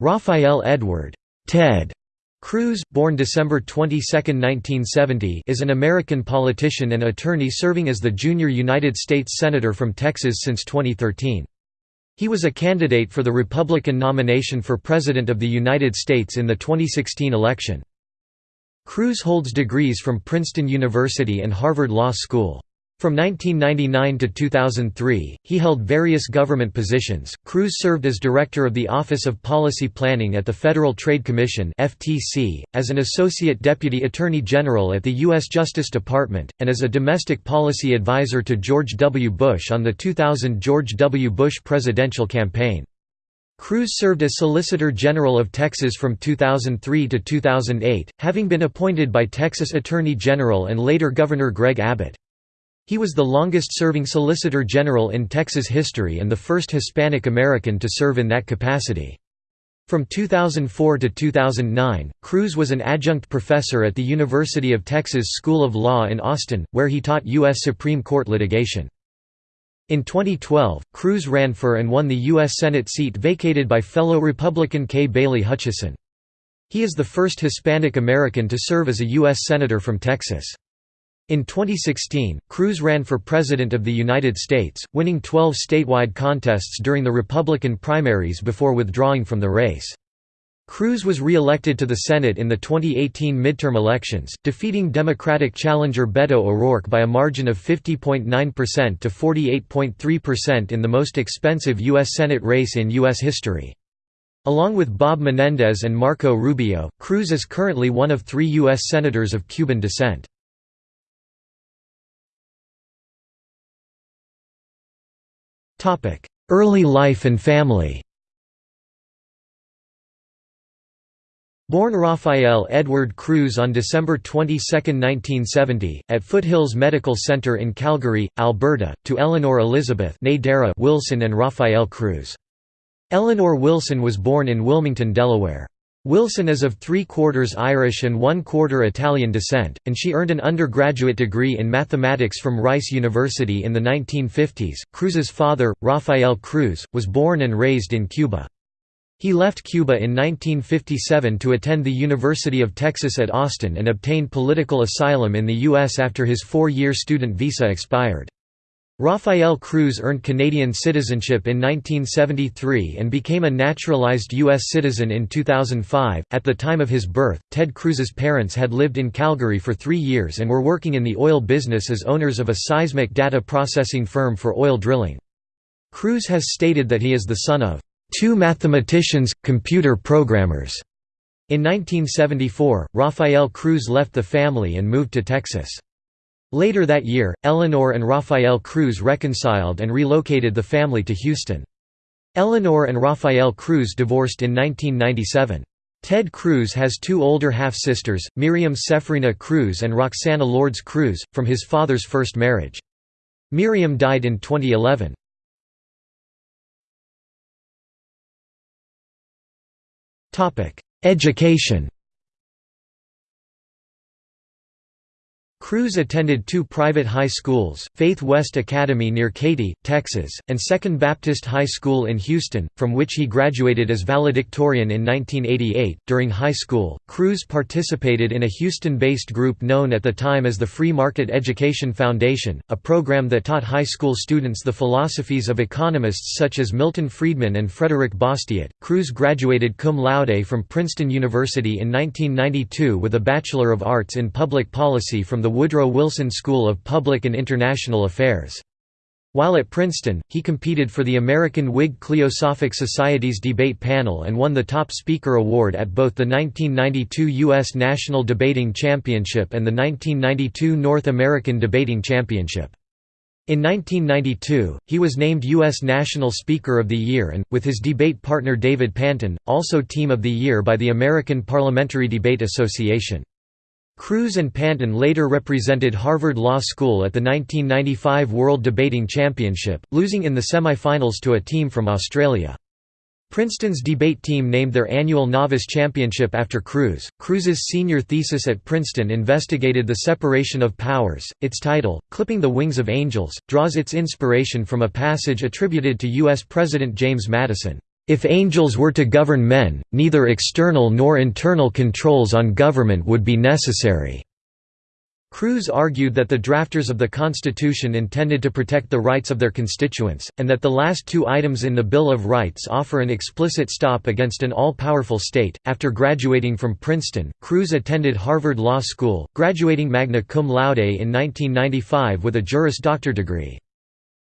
Rafael Edward Ted Cruz, born December 22, 1970 is an American politician and attorney serving as the junior United States Senator from Texas since 2013. He was a candidate for the Republican nomination for President of the United States in the 2016 election. Cruz holds degrees from Princeton University and Harvard Law School. From 1999 to 2003, he held various government positions. Cruz served as director of the Office of Policy Planning at the Federal Trade Commission (FTC), as an associate deputy attorney general at the U.S. Justice Department, and as a domestic policy advisor to George W. Bush on the 2000 George W. Bush presidential campaign. Cruz served as Solicitor General of Texas from 2003 to 2008, having been appointed by Texas Attorney General and later Governor Greg Abbott. He was the longest-serving Solicitor General in Texas history and the first Hispanic American to serve in that capacity. From 2004 to 2009, Cruz was an adjunct professor at the University of Texas School of Law in Austin, where he taught U.S. Supreme Court litigation. In 2012, Cruz ran for and won the U.S. Senate seat vacated by fellow Republican Kay Bailey Hutchison. He is the first Hispanic American to serve as a U.S. Senator from Texas. In 2016, Cruz ran for President of the United States, winning 12 statewide contests during the Republican primaries before withdrawing from the race. Cruz was re-elected to the Senate in the 2018 midterm elections, defeating Democratic challenger Beto O'Rourke by a margin of 50.9% to 48.3% in the most expensive U.S. Senate race in U.S. history. Along with Bob Menendez and Marco Rubio, Cruz is currently one of three U.S. Senators of Cuban descent. Early life and family Born Rafael Edward Cruz on December 22, 1970, at Foothills Medical Center in Calgary, Alberta, to Eleanor Elizabeth Wilson and Rafael Cruz. Eleanor Wilson was born in Wilmington, Delaware. Wilson is of three-quarters Irish and one-quarter Italian descent, and she earned an undergraduate degree in mathematics from Rice University in the 1950s. Cruz's father, Rafael Cruz, was born and raised in Cuba. He left Cuba in 1957 to attend the University of Texas at Austin and obtained political asylum in the U.S. after his four-year student visa expired. Rafael Cruz earned Canadian citizenship in 1973 and became a naturalized U.S. citizen in 2005. At the time of his birth, Ted Cruz's parents had lived in Calgary for three years and were working in the oil business as owners of a seismic data processing firm for oil drilling. Cruz has stated that he is the son of two mathematicians, computer programmers. In 1974, Rafael Cruz left the family and moved to Texas. Later that year, Eleanor and Rafael Cruz reconciled and relocated the family to Houston. Eleanor and Rafael Cruz divorced in 1997. Ted Cruz has two older half-sisters, Miriam Ceferina Cruz and Roxana Lourdes Cruz, from his father's first marriage. Miriam died in 2011. Education Cruz attended two private high schools, Faith West Academy near Katy, Texas, and Second Baptist High School in Houston, from which he graduated as valedictorian in 1988. During high school, Cruz participated in a Houston-based group known at the time as the Free Market Education Foundation, a program that taught high school students the philosophies of economists such as Milton Friedman and Frederick Bastiat. Cruz graduated cum laude from Princeton University in 1992 with a Bachelor of Arts in Public Policy from the Woodrow Wilson School of Public and International Affairs. While at Princeton, he competed for the American Whig Cliosophic Society's debate panel and won the Top Speaker Award at both the 1992 U.S. National Debating Championship and the 1992 North American Debating Championship. In 1992, he was named U.S. National Speaker of the Year and, with his debate partner David Panton, also Team of the Year by the American Parliamentary Debate Association. Cruz and Panton later represented Harvard Law School at the 1995 World Debating Championship, losing in the semi-finals to a team from Australia. Princeton's debate team named their annual novice championship after Cruz. Cruz's senior thesis at Princeton investigated the separation of powers. Its title, Clipping the Wings of Angels, draws its inspiration from a passage attributed to U.S. President James Madison. If angels were to govern men, neither external nor internal controls on government would be necessary." Cruz argued that the drafters of the Constitution intended to protect the rights of their constituents, and that the last two items in the Bill of Rights offer an explicit stop against an all-powerful state. After graduating from Princeton, Cruz attended Harvard Law School, graduating magna cum laude in 1995 with a Juris Doctor degree.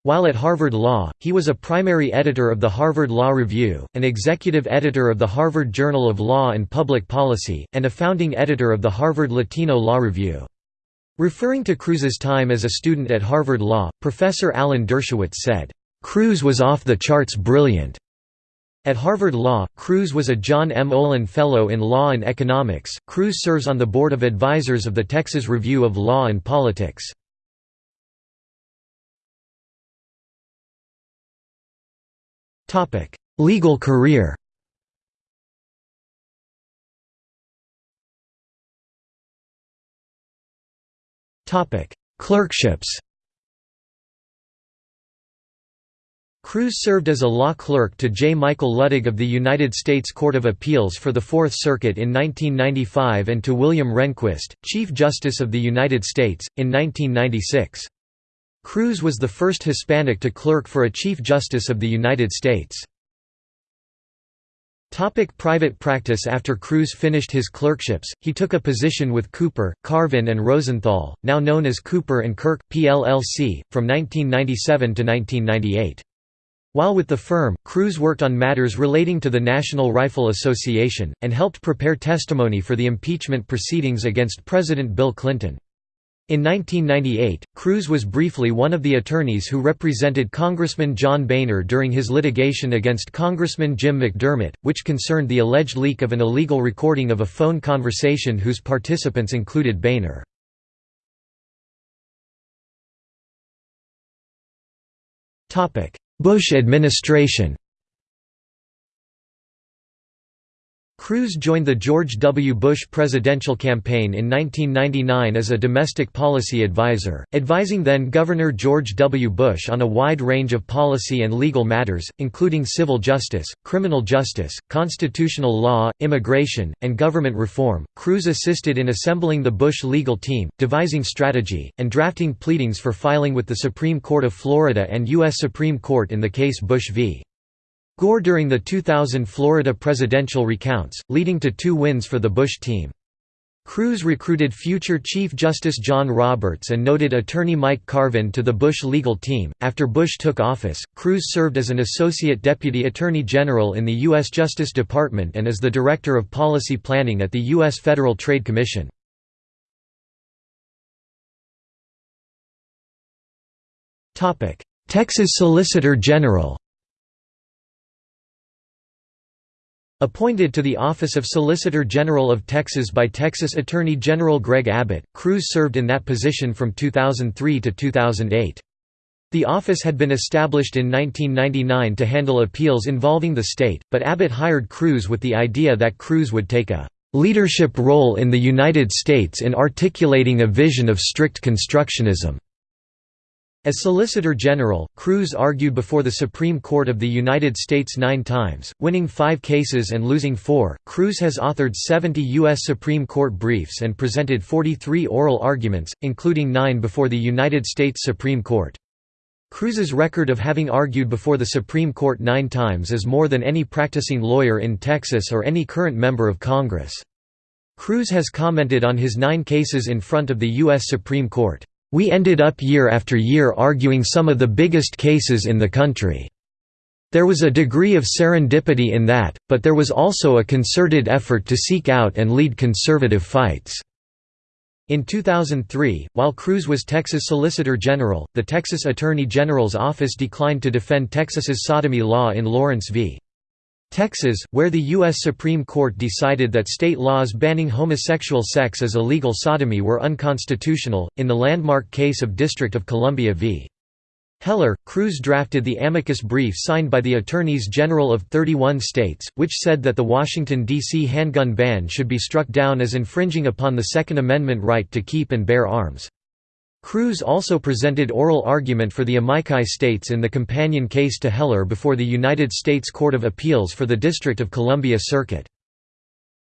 While at Harvard Law, he was a primary editor of the Harvard Law Review, an executive editor of the Harvard Journal of Law and Public Policy, and a founding editor of the Harvard Latino Law Review. Referring to Cruz's time as a student at Harvard Law, Professor Alan Dershowitz said, "...Cruz was off the charts brilliant." At Harvard Law, Cruz was a John M. Olin Fellow in Law and Economics. Cruz serves on the Board of Advisors of the Texas Review of Law and Politics. Legal career Clerkships Cruz served as a law clerk to J. Michael Luttig of the United States Court of Appeals for the Fourth Circuit in 1995 and to William Rehnquist, Chief Justice of the United States, in 1996. Cruz was the first Hispanic to clerk for a Chief Justice of the United States. Topic private practice After Cruz finished his clerkships, he took a position with Cooper, Carvin and Rosenthal, now known as Cooper & Kirk, PLLC, from 1997 to 1998. While with the firm, Cruz worked on matters relating to the National Rifle Association, and helped prepare testimony for the impeachment proceedings against President Bill Clinton. In 1998, Cruz was briefly one of the attorneys who represented Congressman John Boehner during his litigation against Congressman Jim McDermott, which concerned the alleged leak of an illegal recording of a phone conversation whose participants included Boehner. Bush administration Cruz joined the George W. Bush presidential campaign in 1999 as a domestic policy advisor, advising then-Governor George W. Bush on a wide range of policy and legal matters, including civil justice, criminal justice, constitutional law, immigration, and government reform. Cruz assisted in assembling the Bush legal team, devising strategy, and drafting pleadings for filing with the Supreme Court of Florida and U.S. Supreme Court in the case Bush v. Gore during the 2000 Florida presidential recounts, leading to two wins for the Bush team. Cruz recruited future Chief Justice John Roberts and noted attorney Mike Carvin to the Bush legal team. After Bush took office, Cruz served as an Associate Deputy Attorney General in the U.S. Justice Department and as the Director of Policy Planning at the U.S. Federal Trade Commission. Texas Solicitor General Appointed to the office of Solicitor General of Texas by Texas Attorney General Greg Abbott, Cruz served in that position from 2003 to 2008. The office had been established in 1999 to handle appeals involving the state, but Abbott hired Cruz with the idea that Cruz would take a "...leadership role in the United States in articulating a vision of strict constructionism." As Solicitor General, Cruz argued before the Supreme Court of the United States nine times, winning five cases and losing four. Cruz has authored 70 U.S. Supreme Court briefs and presented 43 oral arguments, including nine before the United States Supreme Court. Cruz's record of having argued before the Supreme Court nine times is more than any practicing lawyer in Texas or any current member of Congress. Cruz has commented on his nine cases in front of the U.S. Supreme Court. We ended up year after year arguing some of the biggest cases in the country. There was a degree of serendipity in that, but there was also a concerted effort to seek out and lead conservative fights." In 2003, while Cruz was Texas Solicitor General, the Texas Attorney General's office declined to defend Texas's sodomy law in Lawrence v. Texas, where the U.S. Supreme Court decided that state laws banning homosexual sex as illegal sodomy were unconstitutional, in the landmark case of District of Columbia v. Heller, Cruz drafted the amicus brief signed by the Attorneys General of 31 states, which said that the Washington, D.C. handgun ban should be struck down as infringing upon the Second Amendment right to keep and bear arms. Cruz also presented oral argument for the Amici states in the companion case to Heller before the United States Court of Appeals for the District of Columbia Circuit.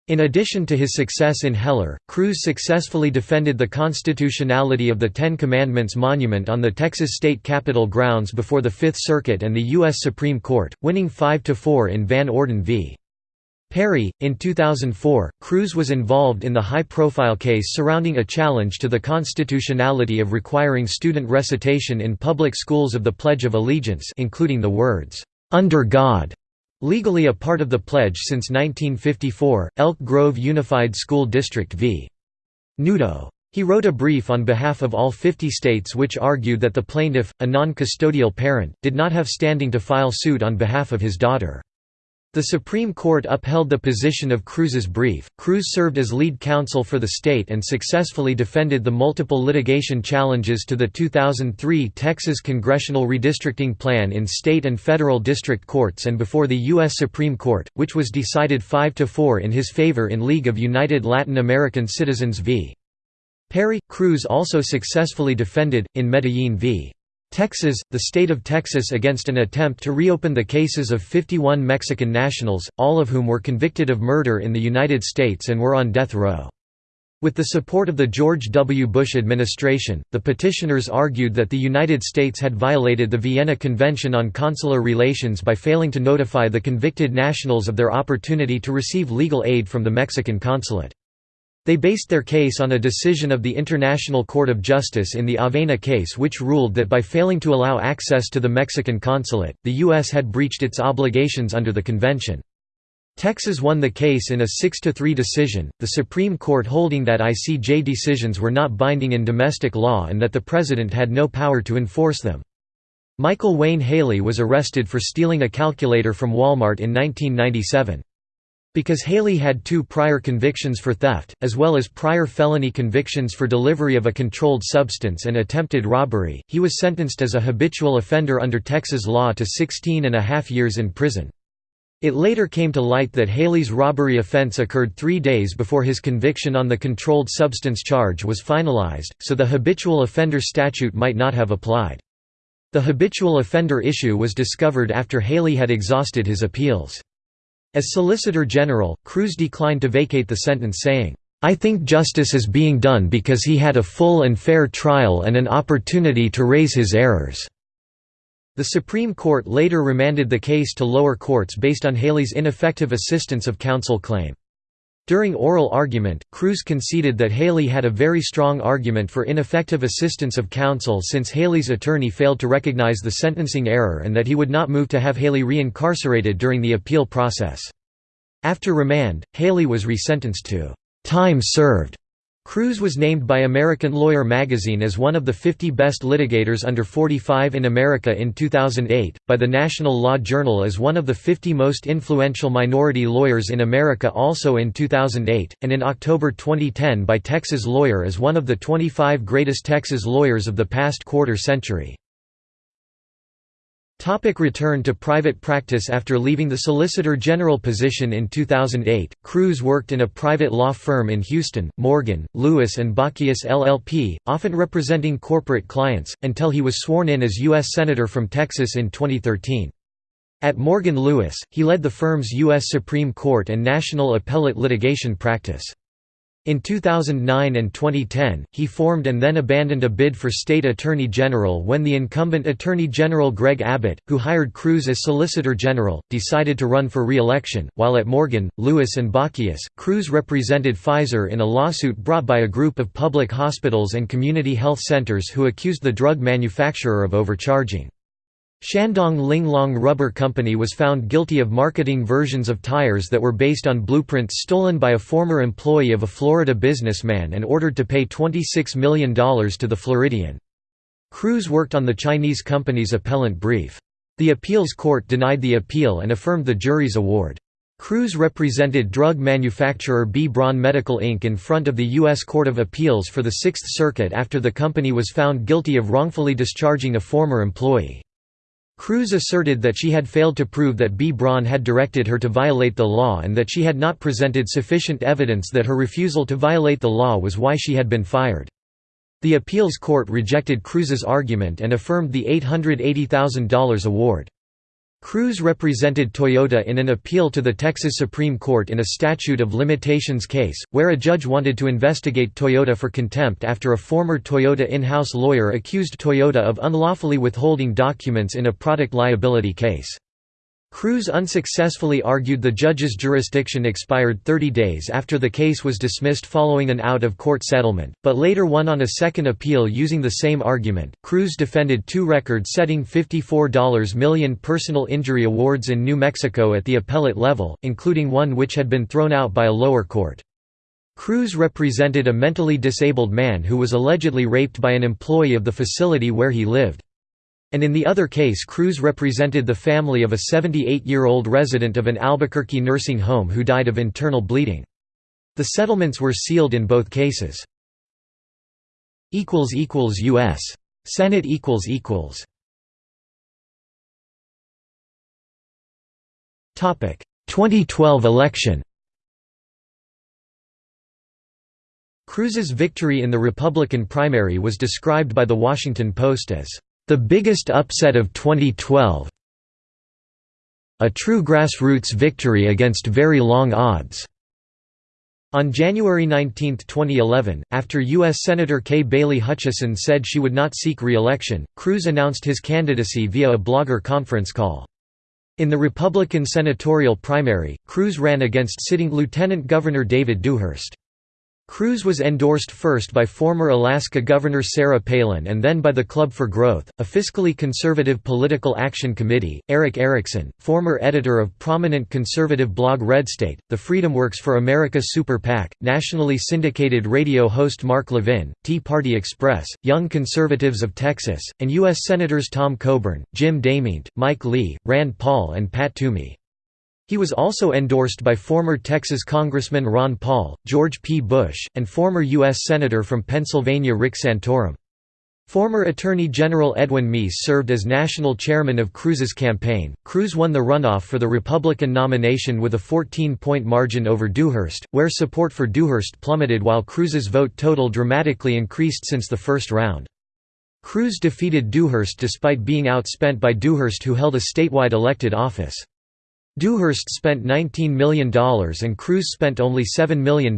In addition to his success in Heller, Cruz successfully defended the constitutionality of the Ten Commandments monument on the Texas state capitol grounds before the Fifth Circuit and the U.S. Supreme Court, winning 5–4 in Van Orden v. Perry. In 2004, Cruz was involved in the high profile case surrounding a challenge to the constitutionality of requiring student recitation in public schools of the Pledge of Allegiance, including the words, Under God. Legally a part of the pledge since 1954, Elk Grove Unified School District v. Newdow. He wrote a brief on behalf of all 50 states which argued that the plaintiff, a non-custodial parent, did not have standing to file suit on behalf of his daughter. The Supreme Court upheld the position of Cruz's brief. Cruz served as lead counsel for the state and successfully defended the multiple litigation challenges to the 2003 Texas congressional redistricting plan in state and federal district courts and before the U.S. Supreme Court, which was decided 5 to 4 in his favor in League of United Latin American Citizens v. Perry. Cruz also successfully defended, in Medellin v. Texas, the state of Texas against an attempt to reopen the cases of 51 Mexican nationals, all of whom were convicted of murder in the United States and were on death row. With the support of the George W. Bush administration, the petitioners argued that the United States had violated the Vienna Convention on Consular Relations by failing to notify the convicted nationals of their opportunity to receive legal aid from the Mexican consulate. They based their case on a decision of the International Court of Justice in the Avena case which ruled that by failing to allow access to the Mexican consulate, the U.S. had breached its obligations under the convention. Texas won the case in a 6–3 decision, the Supreme Court holding that ICJ decisions were not binding in domestic law and that the President had no power to enforce them. Michael Wayne Haley was arrested for stealing a calculator from Walmart in 1997. Because Haley had two prior convictions for theft, as well as prior felony convictions for delivery of a controlled substance and attempted robbery, he was sentenced as a habitual offender under Texas law to 16 and a half years in prison. It later came to light that Haley's robbery offense occurred three days before his conviction on the controlled substance charge was finalized, so the habitual offender statute might not have applied. The habitual offender issue was discovered after Haley had exhausted his appeals. As Solicitor General, Cruz declined to vacate the sentence saying, I think justice is being done because he had a full and fair trial and an opportunity to raise his errors." The Supreme Court later remanded the case to lower courts based on Haley's ineffective assistance of counsel claim. During oral argument, Cruz conceded that Haley had a very strong argument for ineffective assistance of counsel since Haley's attorney failed to recognize the sentencing error and that he would not move to have Haley re-incarcerated during the appeal process. After remand, Haley was resentenced to time served Cruz was named by American Lawyer magazine as one of the 50 best litigators under 45 in America in 2008, by the National Law Journal as one of the 50 most influential minority lawyers in America also in 2008, and in October 2010 by Texas Lawyer as one of the 25 greatest Texas lawyers of the past quarter century. Topic return to private practice After leaving the Solicitor General position in 2008, Cruz worked in a private law firm in Houston, Morgan, Lewis and Bockius LLP, often representing corporate clients, until he was sworn in as U.S. Senator from Texas in 2013. At Morgan Lewis, he led the firm's U.S. Supreme Court and national appellate litigation practice. In 2009 and 2010, he formed and then abandoned a bid for state attorney general when the incumbent attorney general Greg Abbott, who hired Cruz as solicitor general, decided to run for re-election. While at Morgan, Lewis and Bockius, Cruz represented Pfizer in a lawsuit brought by a group of public hospitals and community health centers who accused the drug manufacturer of overcharging. Shandong Linglong Rubber Company was found guilty of marketing versions of tires that were based on blueprints stolen by a former employee of a Florida businessman and ordered to pay $26 million to the Floridian. Cruz worked on the Chinese company's appellant brief. The appeals court denied the appeal and affirmed the jury's award. Cruz represented drug manufacturer B. Braun Medical Inc. in front of the U.S. Court of Appeals for the Sixth Circuit after the company was found guilty of wrongfully discharging a former employee. Cruz asserted that she had failed to prove that B. Braun had directed her to violate the law and that she had not presented sufficient evidence that her refusal to violate the law was why she had been fired. The appeals court rejected Cruz's argument and affirmed the $880,000 award. Cruz represented Toyota in an appeal to the Texas Supreme Court in a statute of limitations case, where a judge wanted to investigate Toyota for contempt after a former Toyota in-house lawyer accused Toyota of unlawfully withholding documents in a product liability case. Cruz unsuccessfully argued the judge's jurisdiction expired 30 days after the case was dismissed following an out-of-court settlement, but later won on a second appeal using the same argument. Cruz defended two record-setting $54 million personal injury awards in New Mexico at the appellate level, including one which had been thrown out by a lower court. Cruz represented a mentally disabled man who was allegedly raped by an employee of the facility where he lived. And in the other case Cruz represented the family of a 78-year-old resident of an Albuquerque nursing home who died of internal bleeding. The settlements were sealed in both cases. U.S. Senate Topic 2012 election Cruz's victory in the Republican primary was described by The Washington Post as the biggest upset of 2012 A true grassroots victory against very long odds. On January 19, 2011, after U.S. Senator Kay Bailey Hutchison said she would not seek re-election, Cruz announced his candidacy via a blogger conference call. In the Republican senatorial primary, Cruz ran against sitting Lieutenant Governor David Dewhurst. Cruz was endorsed first by former Alaska Governor Sarah Palin and then by the Club for Growth, a fiscally conservative political action committee. Erick Erickson, former editor of prominent conservative blog Red State, the FreedomWorks for America Super PAC, nationally syndicated radio host Mark Levin, Tea Party Express, Young Conservatives of Texas, and U.S. Senators Tom Coburn, Jim DeMint, Mike Lee, Rand Paul, and Pat Toomey. He was also endorsed by former Texas Congressman Ron Paul, George P. Bush, and former U.S. Senator from Pennsylvania Rick Santorum. Former Attorney General Edwin Meese served as national chairman of Cruz's campaign. Cruz won the runoff for the Republican nomination with a 14-point margin over Dewhurst, where support for Dewhurst plummeted while Cruz's vote total dramatically increased since the first round. Cruz defeated Dewhurst despite being outspent by Dewhurst who held a statewide elected office. Dewhurst spent $19 million and Cruz spent only $7 million.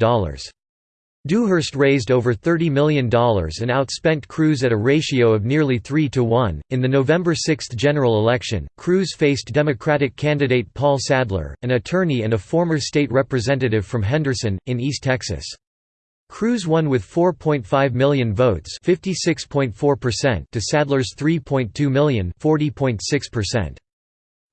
Dewhurst raised over $30 million and outspent Cruz at a ratio of nearly 3 to 1. In the November 6 general election, Cruz faced Democratic candidate Paul Sadler, an attorney and a former state representative from Henderson, in East Texas. Cruz won with 4.5 million votes to Sadler's 3.2 million 40.6%.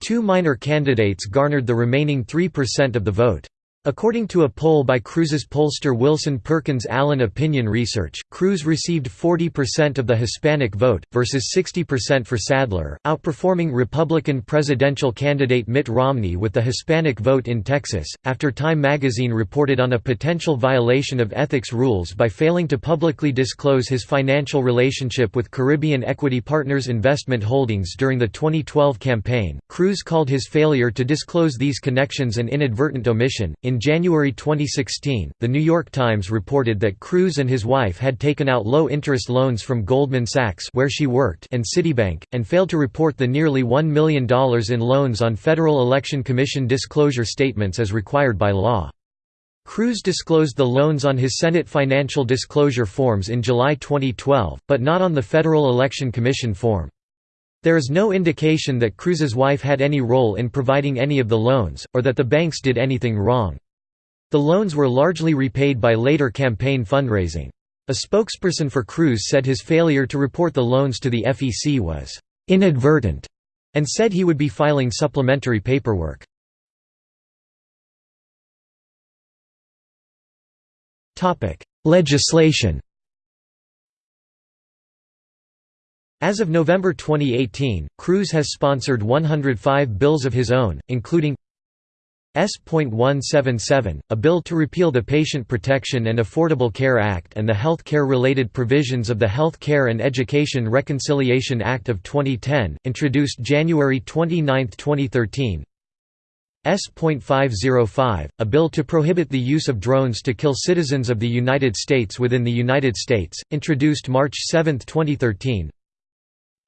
Two minor candidates garnered the remaining 3% of the vote. According to a poll by Cruz's pollster Wilson Perkins Allen Opinion Research, Cruz received 40% of the Hispanic vote, versus 60% for Sadler, outperforming Republican presidential candidate Mitt Romney with the Hispanic vote in Texas. After Time magazine reported on a potential violation of ethics rules by failing to publicly disclose his financial relationship with Caribbean Equity Partners Investment Holdings during the 2012 campaign, Cruz called his failure to disclose these connections an inadvertent omission. In January 2016, The New York Times reported that Cruz and his wife had taken out low-interest loans from Goldman Sachs where she worked and Citibank, and failed to report the nearly $1 million in loans on Federal Election Commission disclosure statements as required by law. Cruz disclosed the loans on his Senate financial disclosure forms in July 2012, but not on the Federal Election Commission form. There is no indication that Cruz's wife had any role in providing any of the loans, or that the banks did anything wrong. The loans were largely repaid by later campaign fundraising. A spokesperson for Cruz said his failure to report the loans to the FEC was «inadvertent» and said he would be filing supplementary paperwork. Legislation As of November 2018, Cruz has sponsored 105 bills of his own, including S.177, a bill to repeal the Patient Protection and Affordable Care Act and the health care-related provisions of the Health Care and Education Reconciliation Act of 2010, introduced January 29, 2013 S.505, a bill to prohibit the use of drones to kill citizens of the United States within the United States, introduced March 7, 2013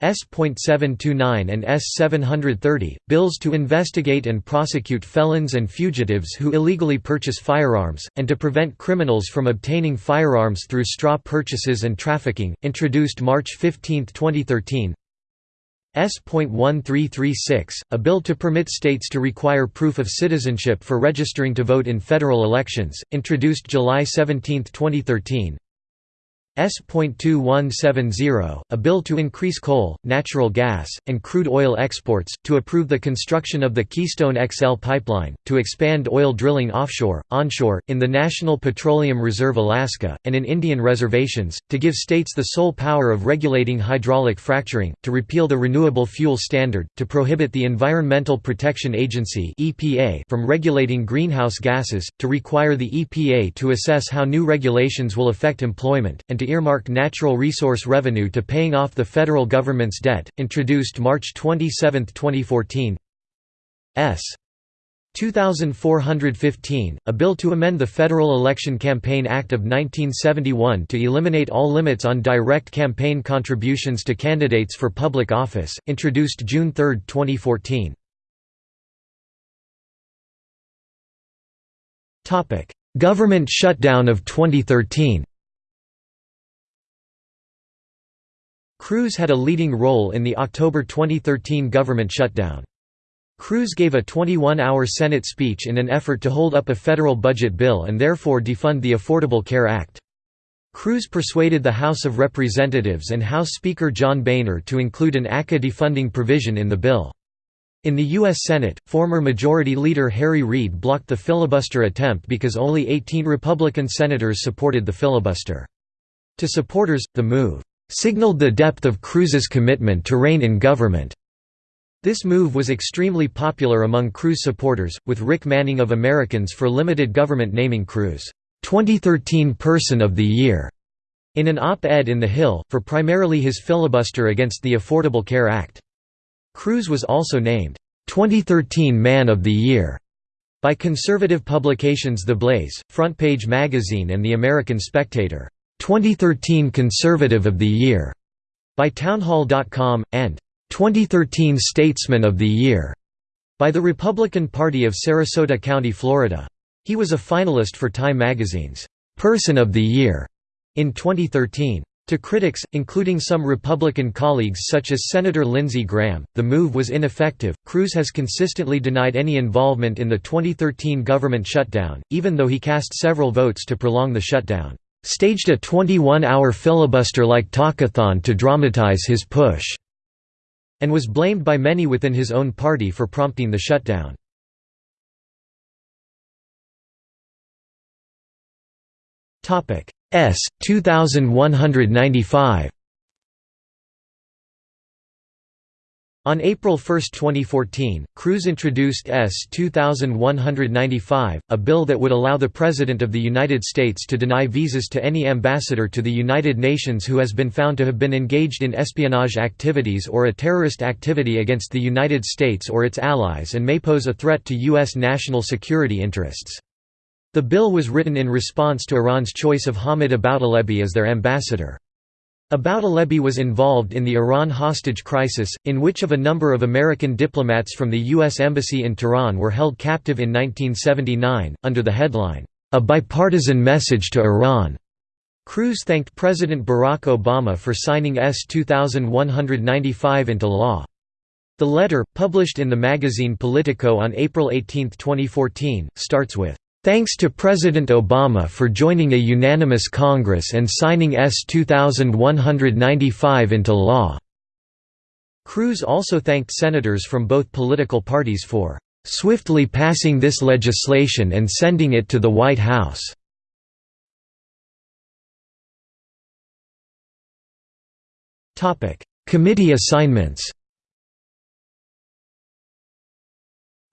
S.729 and S.730, bills to investigate and prosecute felons and fugitives who illegally purchase firearms, and to prevent criminals from obtaining firearms through straw purchases and trafficking, introduced March 15, 2013 S.1336, a bill to permit states to require proof of citizenship for registering to vote in federal elections, introduced July 17, 2013 S.2170, a bill to increase coal, natural gas, and crude oil exports, to approve the construction of the Keystone XL pipeline, to expand oil drilling offshore, onshore, in the National Petroleum Reserve Alaska, and in Indian reservations, to give states the sole power of regulating hydraulic fracturing, to repeal the Renewable Fuel Standard, to prohibit the Environmental Protection Agency from regulating greenhouse gases, to require the EPA to assess how new regulations will affect employment, and to earmark natural resource revenue to paying off the federal government's debt, introduced March 27, 2014 S. 2415, a bill to amend the Federal Election Campaign Act of 1971 to eliminate all limits on direct campaign contributions to candidates for public office, introduced June 3, 2014. Government shutdown of 2013 Cruz had a leading role in the October 2013 government shutdown. Cruz gave a 21-hour Senate speech in an effort to hold up a federal budget bill and therefore defund the Affordable Care Act. Cruz persuaded the House of Representatives and House Speaker John Boehner to include an ACA defunding provision in the bill. In the U.S. Senate, former Majority Leader Harry Reid blocked the filibuster attempt because only 18 Republican senators supported the filibuster. To supporters, the move signaled the depth of Cruz's commitment to reign in government. This move was extremely popular among Cruz supporters, with Rick Manning of Americans for Limited Government naming Cruz, 2013 Person of the Year, in an op-ed in The Hill, for primarily his filibuster against the Affordable Care Act. Cruz was also named, 2013 Man of the Year, by conservative publications The Blaze, Front Page Magazine and The American Spectator. 2013 Conservative of the Year by Townhall.com, and 2013 Statesman of the Year by the Republican Party of Sarasota County, Florida. He was a finalist for Time magazine's Person of the Year in 2013. To critics, including some Republican colleagues such as Senator Lindsey Graham, the move was ineffective. Cruz has consistently denied any involvement in the 2013 government shutdown, even though he cast several votes to prolong the shutdown staged a 21-hour filibuster-like talkathon to dramatize his push, and was blamed by many within his own party for prompting the shutdown. S. 2195 On April 1, 2014, Cruz introduced S. 2195, a bill that would allow the President of the United States to deny visas to any ambassador to the United Nations who has been found to have been engaged in espionage activities or a terrorist activity against the United States or its allies and may pose a threat to U.S. national security interests. The bill was written in response to Iran's choice of Hamid Aboutalebi as their ambassador. Aboutalebi was involved in the Iran hostage crisis, in which of a number of American diplomats from the U.S. Embassy in Tehran were held captive in 1979, under the headline, "'A Bipartisan Message to Iran'". Cruz thanked President Barack Obama for signing S. 2195 into law. The letter, published in the magazine Politico on April 18, 2014, starts with, Thanks to President Obama for joining a unanimous Congress and signing S. 2195 into law." Cruz also thanked senators from both political parties for "...swiftly passing this legislation and sending it to the White House." Committee assignments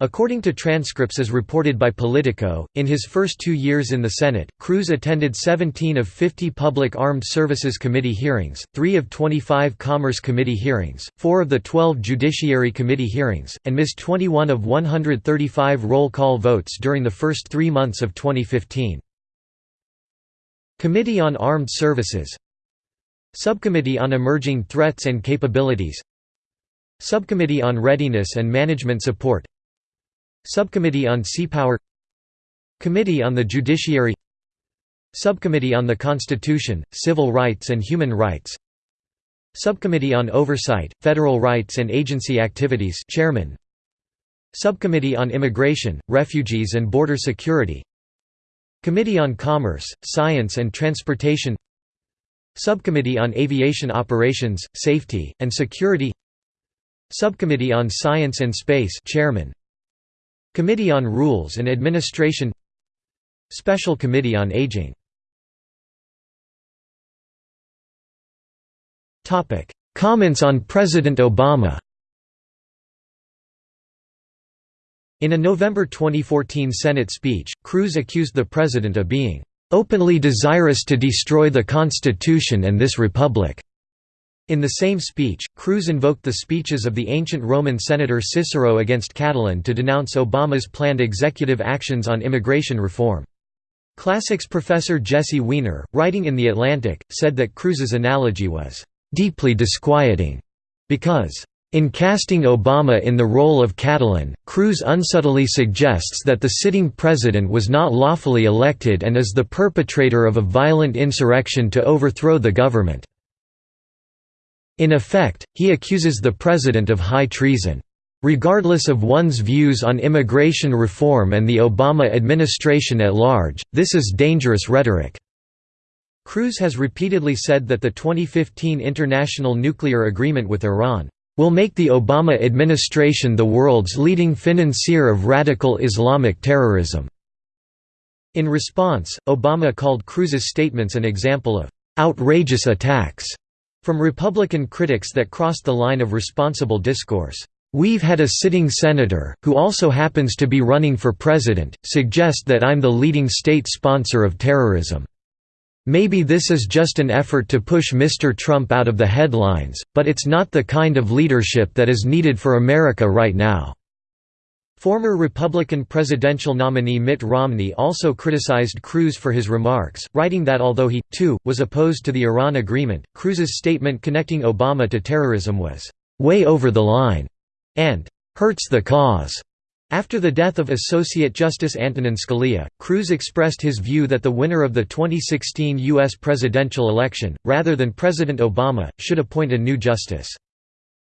According to transcripts as reported by Politico, in his first two years in the Senate, Cruz attended 17 of 50 Public Armed Services Committee hearings, 3 of 25 Commerce Committee hearings, 4 of the 12 Judiciary Committee hearings, and missed 21 of 135 roll call votes during the first three months of 2015. Committee on Armed Services Subcommittee on Emerging Threats and Capabilities Subcommittee on Readiness and Management Support Subcommittee on Seapower Committee on the Judiciary Subcommittee on the Constitution, Civil Rights and Human Rights Subcommittee on Oversight, Federal Rights and Agency Activities Chairman Subcommittee on Immigration, Refugees and Border Security Committee on Commerce, Science and Transportation Subcommittee on Aviation Operations, Safety, and Security Subcommittee on Science and Space Chairman Committee on Rules and Administration Special Committee on Aging Comments on President Obama In a November 2014 Senate speech, Cruz accused the president of being "...openly desirous to destroy the Constitution and this republic." In the same speech, Cruz invoked the speeches of the ancient Roman senator Cicero against Catiline to denounce Obama's planned executive actions on immigration reform. Classics professor Jesse Weiner, writing in The Atlantic, said that Cruz's analogy was, "...deeply disquieting," because, in casting Obama in the role of Catiline, Cruz unsubtly suggests that the sitting president was not lawfully elected and is the perpetrator of a violent insurrection to overthrow the government. In effect, he accuses the president of high treason. Regardless of one's views on immigration reform and the Obama administration at large, this is dangerous rhetoric. Cruz has repeatedly said that the 2015 international nuclear agreement with Iran will make the Obama administration the world's leading financier of radical Islamic terrorism." In response, Obama called Cruz's statements an example of «outrageous attacks» From Republican critics that crossed the line of responsible discourse, "'We've had a sitting senator, who also happens to be running for president, suggest that I'm the leading state sponsor of terrorism. Maybe this is just an effort to push Mr. Trump out of the headlines, but it's not the kind of leadership that is needed for America right now." Former Republican presidential nominee Mitt Romney also criticized Cruz for his remarks, writing that although he, too, was opposed to the Iran agreement, Cruz's statement connecting Obama to terrorism was, "...way over the line," and "...hurts the cause." After the death of Associate Justice Antonin Scalia, Cruz expressed his view that the winner of the 2016 U.S. presidential election, rather than President Obama, should appoint a new justice.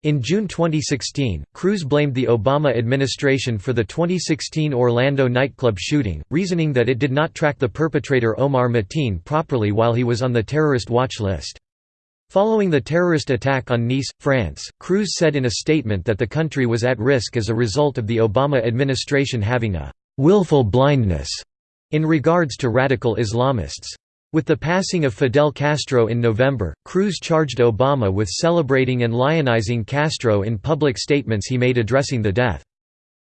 In June 2016, Cruz blamed the Obama administration for the 2016 Orlando nightclub shooting, reasoning that it did not track the perpetrator Omar Mateen properly while he was on the terrorist watch list. Following the terrorist attack on Nice, France, Cruz said in a statement that the country was at risk as a result of the Obama administration having a «willful blindness» in regards to radical Islamists. With the passing of Fidel Castro in November, Cruz charged Obama with celebrating and lionizing Castro in public statements he made addressing the death.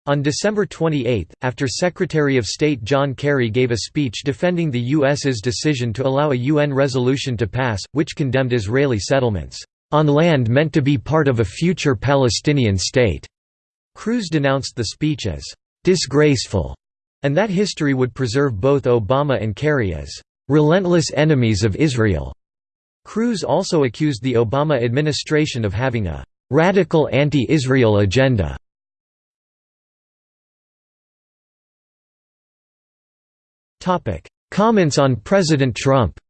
On December 28, after Secretary of State John Kerry gave a speech defending the U.S.'s decision to allow a UN resolution to pass, which condemned Israeli settlements, "...on land meant to be part of a future Palestinian state," Cruz denounced the speech as, "...disgraceful," and that history would preserve both Obama and Kerry as relentless enemies of Israel. Cruz also accused the Obama administration of having a radical anti-Israel agenda. Comments on President Trump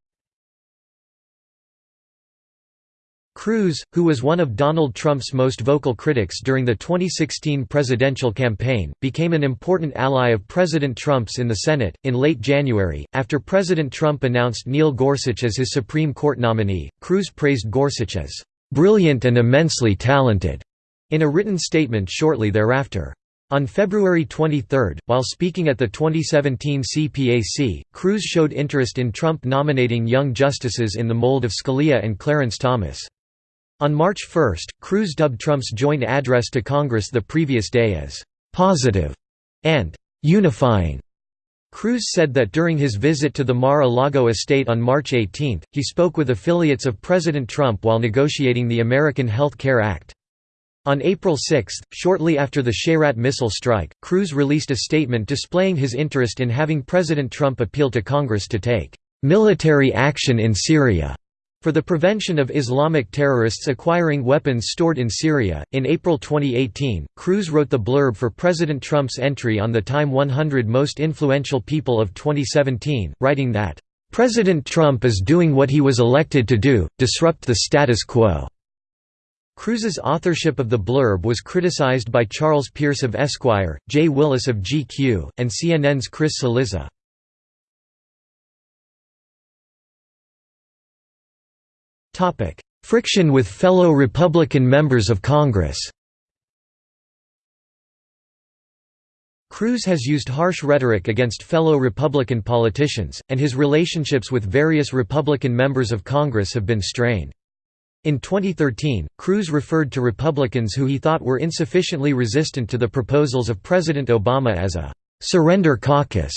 Cruz, who was one of Donald Trump's most vocal critics during the 2016 presidential campaign, became an important ally of President Trump's in the Senate. In late January, after President Trump announced Neil Gorsuch as his Supreme Court nominee, Cruz praised Gorsuch as brilliant and immensely talented in a written statement shortly thereafter. On February 23, while speaking at the 2017 CPAC, Cruz showed interest in Trump nominating young justices in the mold of Scalia and Clarence Thomas. On March 1, Cruz dubbed Trump's joint address to Congress the previous day as «positive» and unifying. Cruz said that during his visit to the Mar-a-Lago estate on March 18, he spoke with affiliates of President Trump while negotiating the American Health Care Act. On April 6, shortly after the Shayrat missile strike, Cruz released a statement displaying his interest in having President Trump appeal to Congress to take military action in Syria for the prevention of Islamic terrorists acquiring weapons stored in Syria. In April 2018, Cruz wrote the blurb for President Trump's entry on the Time 100 Most Influential People of 2017, writing that, President Trump is doing what he was elected to do disrupt the status quo. Cruz's authorship of the blurb was criticized by Charles Pierce of Esquire, Jay Willis of GQ, and CNN's Chris Cillizza. Friction with fellow Republican members of Congress Cruz has used harsh rhetoric against fellow Republican politicians, and his relationships with various Republican members of Congress have been strained. In 2013, Cruz referred to Republicans who he thought were insufficiently resistant to the proposals of President Obama as a «surrender caucus».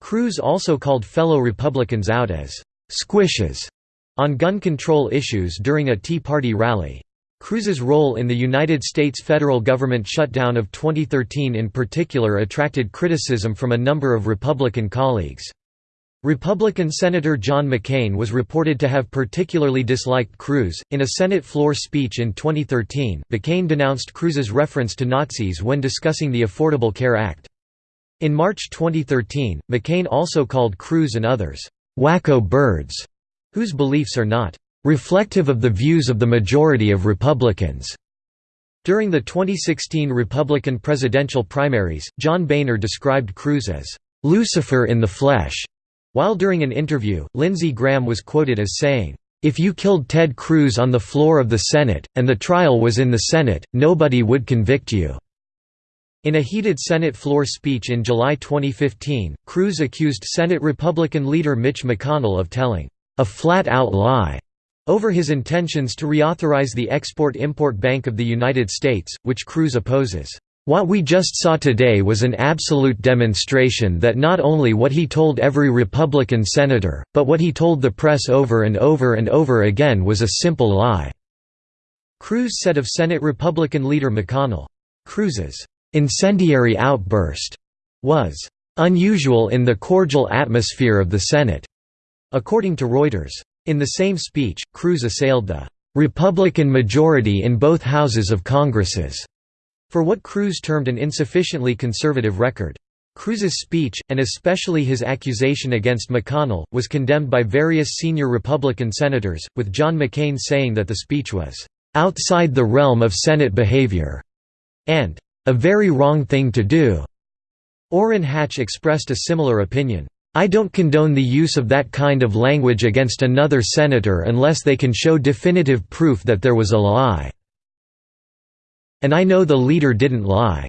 Cruz also called fellow Republicans out as «squishes» on gun control issues during a Tea Party rally. Cruz's role in the United States federal government shutdown of 2013 in particular attracted criticism from a number of Republican colleagues. Republican Senator John McCain was reported to have particularly disliked Cruz. In a Senate floor speech in 2013, McCain denounced Cruz's reference to Nazis when discussing the Affordable Care Act. In March 2013, McCain also called Cruz and others, wacko birds whose beliefs are not reflective of the views of the majority of Republicans. During the 2016 Republican presidential primaries, John Boehner described Cruz as Lucifer in the flesh, while during an interview, Lindsey Graham was quoted as saying, if you killed Ted Cruz on the floor of the Senate, and the trial was in the Senate, nobody would convict you." In a heated Senate floor speech in July 2015, Cruz accused Senate Republican leader Mitch McConnell of telling, a flat-out lie over his intentions to reauthorize the Export-Import Bank of the United States, which Cruz opposes. What we just saw today was an absolute demonstration that not only what he told every Republican senator, but what he told the press over and over and over again was a simple lie." Cruz said of Senate Republican leader McConnell. Cruz's "'incendiary outburst' was "'unusual in the cordial atmosphere of the Senate' According to Reuters. In the same speech, Cruz assailed the "'Republican majority in both houses of Congresses' for what Cruz termed an insufficiently conservative record. Cruz's speech, and especially his accusation against McConnell, was condemned by various senior Republican senators, with John McCain saying that the speech was "'outside the realm of Senate behavior' and "'a very wrong thing to do'". Orrin Hatch expressed a similar opinion. I don't condone the use of that kind of language against another senator unless they can show definitive proof that there was a lie. And I know the leader didn't lie.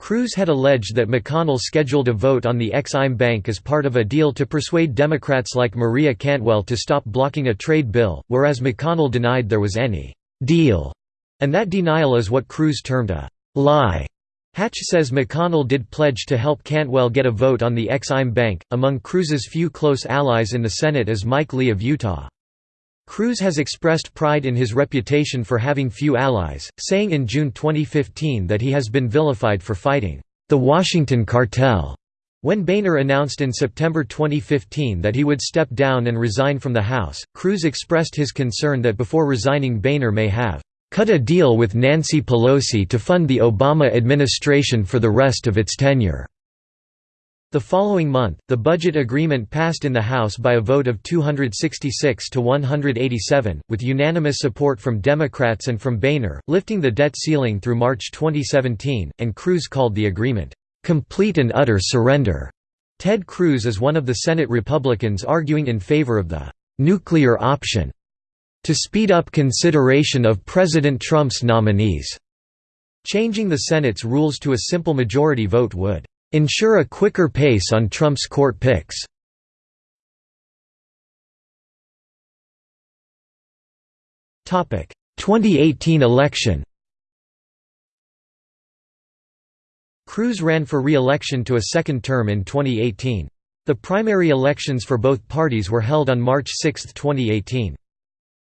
Cruz had alleged that McConnell scheduled a vote on the Ex-Im Bank as part of a deal to persuade Democrats like Maria Cantwell to stop blocking a trade bill, whereas McConnell denied there was any «deal», and that denial is what Cruz termed a «lie». Hatch says McConnell did pledge to help Cantwell get a vote on the Ex-Im Bank. Among Cruz's few close allies in the Senate is Mike Lee of Utah. Cruz has expressed pride in his reputation for having few allies, saying in June 2015 that he has been vilified for fighting the Washington cartel. When Boehner announced in September 2015 that he would step down and resign from the House, Cruz expressed his concern that before resigning Boehner may have cut a deal with Nancy Pelosi to fund the Obama administration for the rest of its tenure. The following month, the budget agreement passed in the House by a vote of 266 to 187, with unanimous support from Democrats and from Boehner, lifting the debt ceiling through March 2017, and Cruz called the agreement, "...complete and utter surrender." Ted Cruz is one of the Senate Republicans arguing in favor of the "...nuclear option." To speed up consideration of President Trump's nominees. Changing the Senate's rules to a simple majority vote would ensure a quicker pace on Trump's court picks. Topic: 2018 election. Cruz ran for re-election to a second term in 2018. The primary elections for both parties were held on March 6, 2018.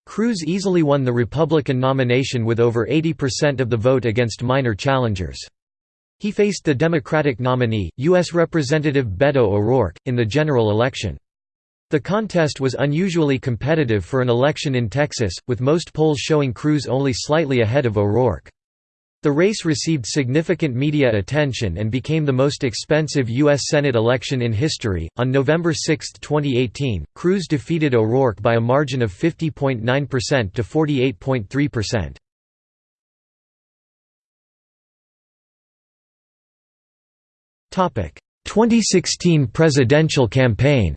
Cruz easily won the Republican nomination with over 80% of the vote against minor challengers. He faced the Democratic nominee, U.S. Representative Beto O'Rourke, in the general election. The contest was unusually competitive for an election in Texas, with most polls showing Cruz only slightly ahead of O'Rourke. The race received significant media attention and became the most expensive U.S. Senate election in history. On November 6, 2018, Cruz defeated O'Rourke by a margin of 50.9% to 48.3%. Topic: 2016 presidential campaign.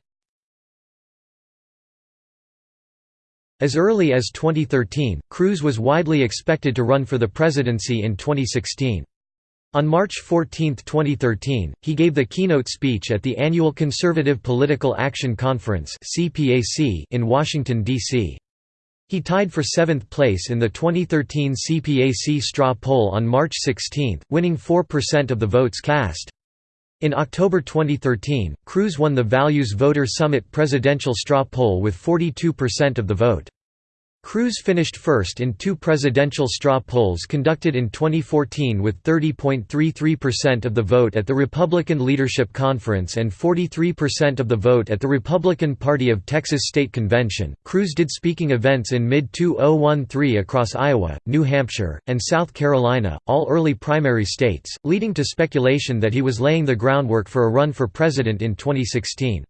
As early as 2013, Cruz was widely expected to run for the presidency in 2016. On March 14, 2013, he gave the keynote speech at the annual Conservative Political Action Conference in Washington, D.C. He tied for seventh place in the 2013 CPAC straw poll on March 16, winning 4% of the votes cast. In October 2013, Cruz won the Values Voter Summit presidential straw poll with 42% of the vote. Cruz finished first in two presidential straw polls conducted in 2014 with 30.33% of the vote at the Republican Leadership Conference and 43% of the vote at the Republican Party of Texas State Convention. Cruz did speaking events in mid 2013 across Iowa, New Hampshire, and South Carolina, all early primary states, leading to speculation that he was laying the groundwork for a run for president in 2016.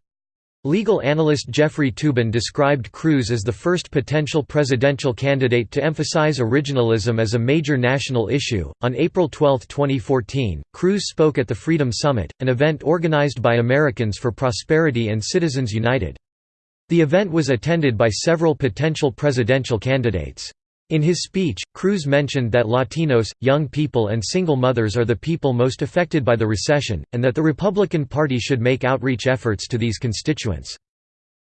Legal analyst Jeffrey Toobin described Cruz as the first potential presidential candidate to emphasize originalism as a major national issue. On April 12, 2014, Cruz spoke at the Freedom Summit, an event organized by Americans for Prosperity and Citizens United. The event was attended by several potential presidential candidates. In his speech, Cruz mentioned that Latinos, young people and single mothers are the people most affected by the recession, and that the Republican Party should make outreach efforts to these constituents.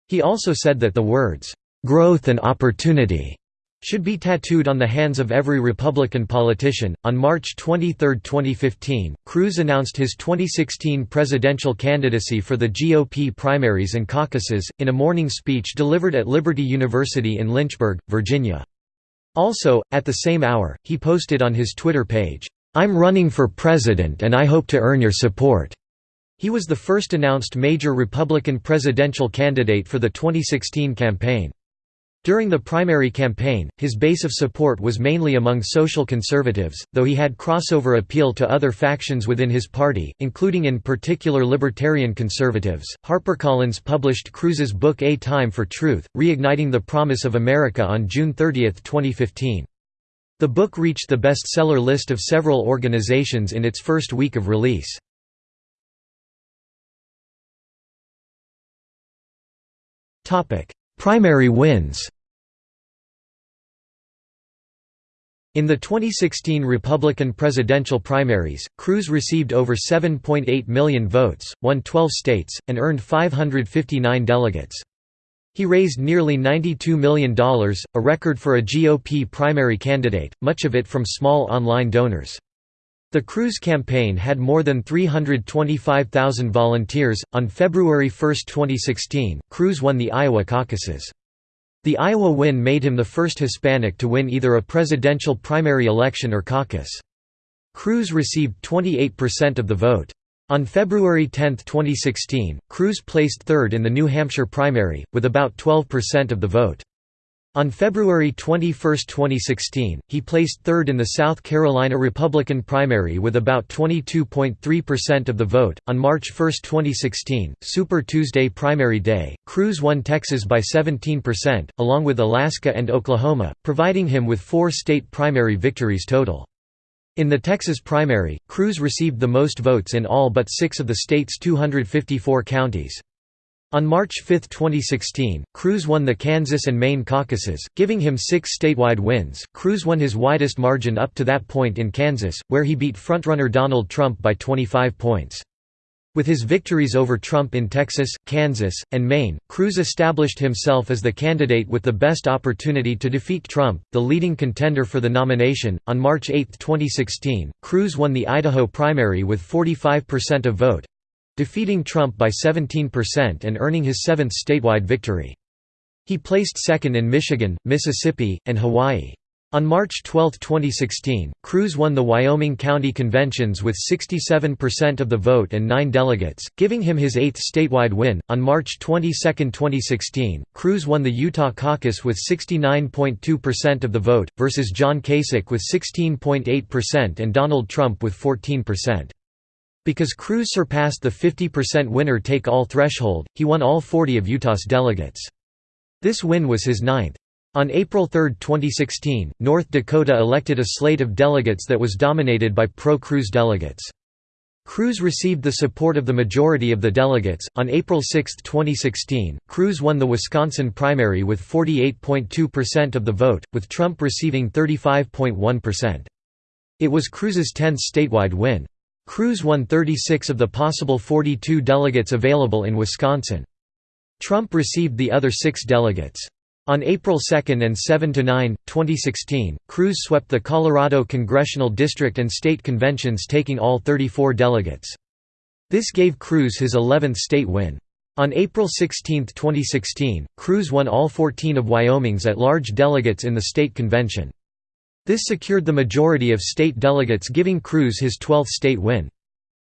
He also said that the words, "'growth and opportunity' should be tattooed on the hands of every Republican politician. On March 23, 2015, Cruz announced his 2016 presidential candidacy for the GOP primaries and caucuses, in a morning speech delivered at Liberty University in Lynchburg, Virginia. Also, at the same hour, he posted on his Twitter page, "'I'm running for president and I hope to earn your support'". He was the first announced major Republican presidential candidate for the 2016 campaign. During the primary campaign, his base of support was mainly among social conservatives, though he had crossover appeal to other factions within his party, including in particular libertarian conservatives. HarperCollins published Cruz's book A Time for Truth, Reigniting the Promise of America on June 30, 2015. The book reached the bestseller list of several organizations in its first week of release. Primary wins In the 2016 Republican presidential primaries, Cruz received over 7.8 million votes, won 12 states, and earned 559 delegates. He raised nearly $92 million, a record for a GOP primary candidate, much of it from small online donors. The Cruz campaign had more than 325,000 volunteers. On February 1, 2016, Cruz won the Iowa caucuses. The Iowa win made him the first Hispanic to win either a presidential primary election or caucus. Cruz received 28% of the vote. On February 10, 2016, Cruz placed third in the New Hampshire primary, with about 12% of the vote. On February 21, 2016, he placed third in the South Carolina Republican primary with about 22.3% of the vote. On March 1, 2016, Super Tuesday primary day, Cruz won Texas by 17%, along with Alaska and Oklahoma, providing him with four state primary victories total. In the Texas primary, Cruz received the most votes in all but six of the state's 254 counties. On March 5, 2016, Cruz won the Kansas and Maine caucuses, giving him six statewide wins. Cruz won his widest margin up to that point in Kansas, where he beat frontrunner Donald Trump by 25 points. With his victories over Trump in Texas, Kansas, and Maine, Cruz established himself as the candidate with the best opportunity to defeat Trump, the leading contender for the nomination. On March 8, 2016, Cruz won the Idaho primary with 45% of vote defeating Trump by 17% and earning his seventh statewide victory. He placed second in Michigan, Mississippi, and Hawaii. On March 12, 2016, Cruz won the Wyoming County Conventions with 67% of the vote and nine delegates, giving him his eighth statewide win. On March 22, 2016, Cruz won the Utah caucus with 69.2% of the vote, versus John Kasich with 16.8% and Donald Trump with 14%. Because Cruz surpassed the 50% winner-take-all threshold, he won all 40 of Utah's delegates. This win was his ninth. On April 3, 2016, North Dakota elected a slate of delegates that was dominated by pro-Cruz delegates. Cruz received the support of the majority of the delegates. On April 6, 2016, Cruz won the Wisconsin primary with 48.2% of the vote, with Trump receiving 35.1%. It was Cruz's 10th statewide win. Cruz won 36 of the possible 42 delegates available in Wisconsin. Trump received the other six delegates. On April 2 and 7 to 9, 2016, Cruz swept the Colorado congressional district and state conventions taking all 34 delegates. This gave Cruz his 11th state win. On April 16, 2016, Cruz won all 14 of Wyoming's at-large delegates in the state convention. This secured the majority of state delegates giving Cruz his 12th state win.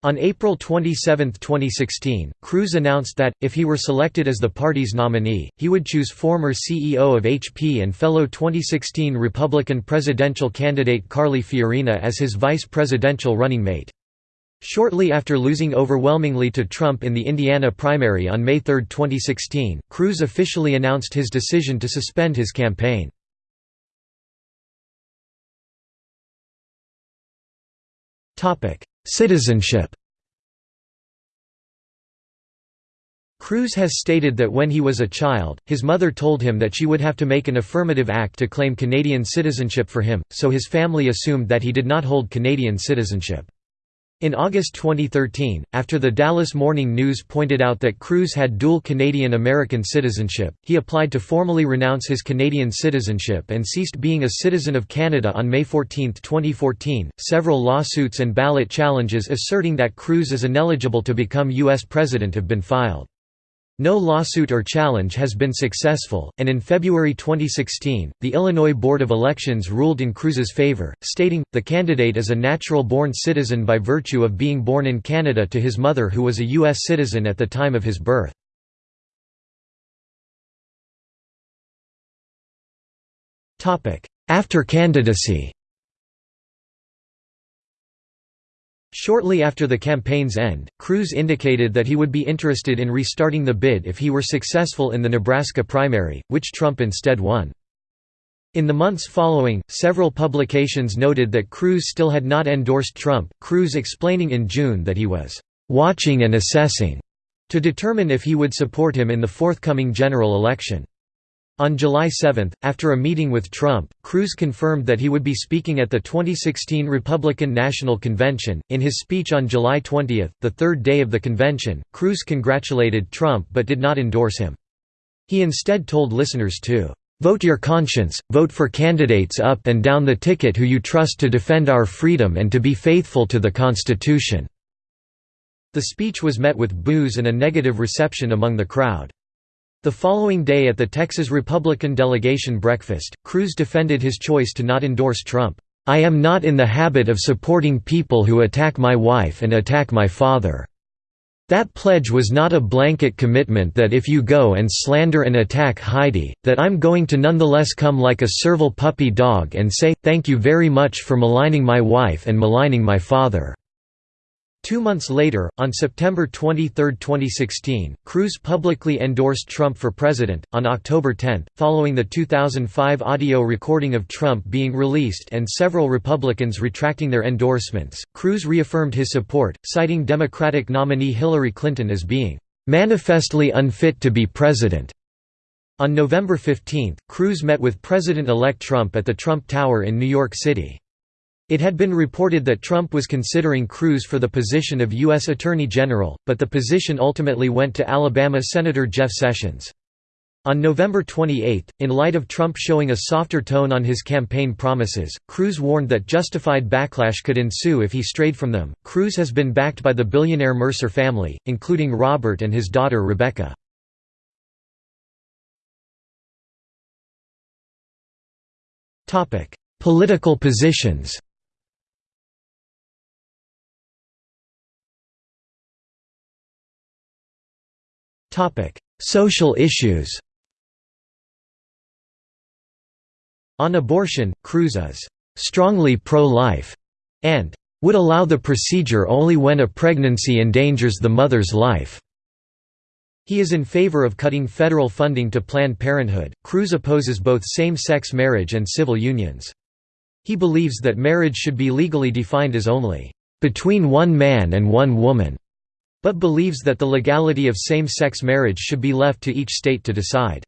On April 27, 2016, Cruz announced that, if he were selected as the party's nominee, he would choose former CEO of HP and fellow 2016 Republican presidential candidate Carly Fiorina as his vice presidential running mate. Shortly after losing overwhelmingly to Trump in the Indiana primary on May 3, 2016, Cruz officially announced his decision to suspend his campaign. Citizenship Cruz has stated that when he was a child, his mother told him that she would have to make an affirmative act to claim Canadian citizenship for him, so his family assumed that he did not hold Canadian citizenship. In August 2013, after the Dallas Morning News pointed out that Cruz had dual Canadian-American citizenship, he applied to formally renounce his Canadian citizenship and ceased being a citizen of Canada on May 14, 2014. Several lawsuits and ballot challenges asserting that Cruz is ineligible to become U.S. president have been filed. No lawsuit or challenge has been successful, and in February 2016, the Illinois Board of Elections ruled in Cruz's favor, stating, the candidate is a natural-born citizen by virtue of being born in Canada to his mother who was a U.S. citizen at the time of his birth. After candidacy Shortly after the campaign's end, Cruz indicated that he would be interested in restarting the bid if he were successful in the Nebraska primary, which Trump instead won. In the months following, several publications noted that Cruz still had not endorsed Trump, Cruz explaining in June that he was «watching and assessing» to determine if he would support him in the forthcoming general election. On July 7, after a meeting with Trump, Cruz confirmed that he would be speaking at the 2016 Republican National Convention. In his speech on July 20, the third day of the convention, Cruz congratulated Trump but did not endorse him. He instead told listeners to vote your conscience, vote for candidates up and down the ticket who you trust to defend our freedom and to be faithful to the Constitution." The speech was met with boos and a negative reception among the crowd. The following day at the Texas Republican delegation breakfast, Cruz defended his choice to not endorse Trump. "'I am not in the habit of supporting people who attack my wife and attack my father. That pledge was not a blanket commitment that if you go and slander and attack Heidi, that I'm going to nonetheless come like a servile puppy dog and say, thank you very much for maligning my wife and maligning my father.' Two months later, on September 23, 2016, Cruz publicly endorsed Trump for president. On October 10, following the 2005 audio recording of Trump being released and several Republicans retracting their endorsements, Cruz reaffirmed his support, citing Democratic nominee Hillary Clinton as being manifestly unfit to be president. On November 15, Cruz met with President-elect Trump at the Trump Tower in New York City. It had been reported that Trump was considering Cruz for the position of U.S. Attorney General, but the position ultimately went to Alabama Senator Jeff Sessions. On November 28, in light of Trump showing a softer tone on his campaign promises, Cruz warned that justified backlash could ensue if he strayed from them. Cruz has been backed by the billionaire Mercer family, including Robert and his daughter Rebecca. Political positions. Social issues. On abortion, Cruz is strongly pro-life and would allow the procedure only when a pregnancy endangers the mother's life. He is in favor of cutting federal funding to Planned Parenthood. Cruz opposes both same sex marriage and civil unions. He believes that marriage should be legally defined as only between one man and one woman, but believes that the legality of same sex marriage should be left to each state to decide.